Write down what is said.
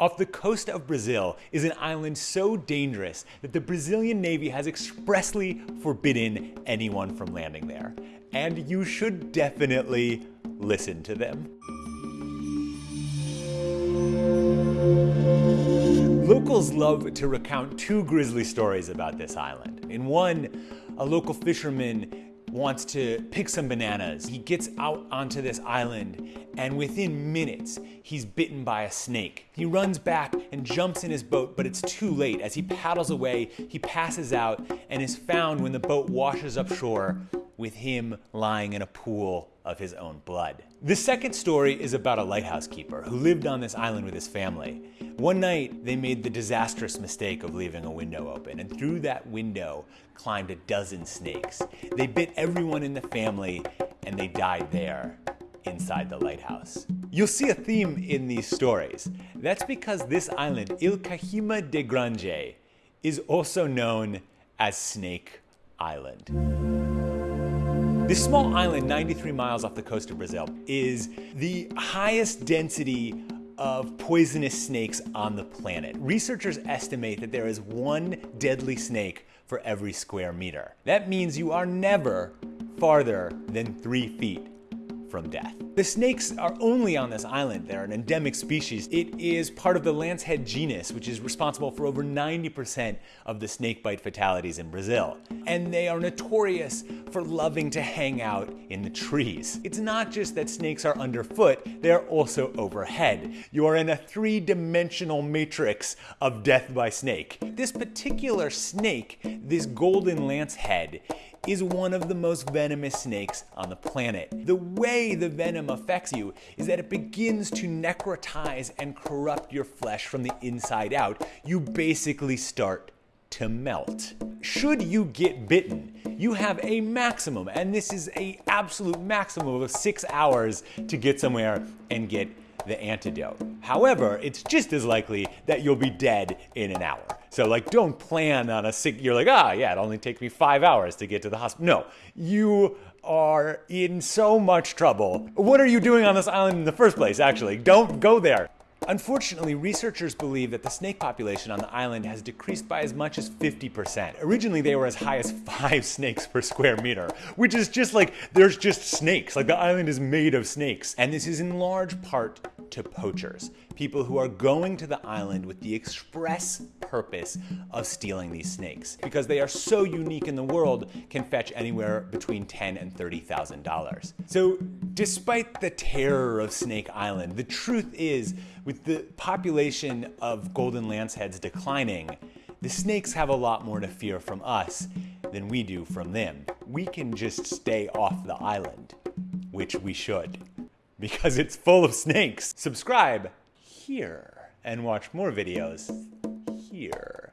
Off the coast of Brazil is an island so dangerous that the Brazilian Navy has expressly forbidden anyone from landing there. And you should definitely listen to them. Locals love to recount two grisly stories about this island. In one, a local fisherman wants to pick some bananas. He gets out onto this island and within minutes, he's bitten by a snake. He runs back and jumps in his boat, but it's too late. As he paddles away, he passes out and is found when the boat washes up shore with him lying in a pool of his own blood. The second story is about a lighthouse keeper who lived on this island with his family. One night, they made the disastrous mistake of leaving a window open, and through that window climbed a dozen snakes. They bit everyone in the family, and they died there inside the lighthouse. You'll see a theme in these stories. That's because this island, Ilha de Grande, is also known as Snake Island. This small island, 93 miles off the coast of Brazil, is the highest density of poisonous snakes on the planet. Researchers estimate that there is one deadly snake for every square meter. That means you are never farther than three feet from death. The snakes are only on this island. They're an endemic species. It is part of the lancehead genus, which is responsible for over 90% of the snakebite fatalities in Brazil. And they are notorious for loving to hang out in the trees. It's not just that snakes are underfoot, they're also overhead. You are in a three-dimensional matrix of death by snake. This particular snake, this golden lancehead, is one of the most venomous snakes on the planet. The way the venom affects you is that it begins to necrotize and corrupt your flesh from the inside out. You basically start to melt. Should you get bitten, you have a maximum, and this is a absolute maximum of six hours to get somewhere and get the antidote. However, it's just as likely that you'll be dead in an hour. So like don't plan on a sick, you're like, ah, yeah, it only takes me five hours to get to the hospital. No, you are in so much trouble. What are you doing on this island in the first place, actually? Don't go there. Unfortunately, researchers believe that the snake population on the island has decreased by as much as 50%. Originally, they were as high as five snakes per square meter, which is just like, there's just snakes. Like the island is made of snakes. And this is in large part to poachers, people who are going to the island with the express purpose of stealing these snakes. Because they are so unique in the world, can fetch anywhere between ten and $30,000. So despite the terror of Snake Island, the truth is, with the population of golden lanceheads declining, the snakes have a lot more to fear from us than we do from them. We can just stay off the island, which we should because it's full of snakes. Subscribe here and watch more videos here.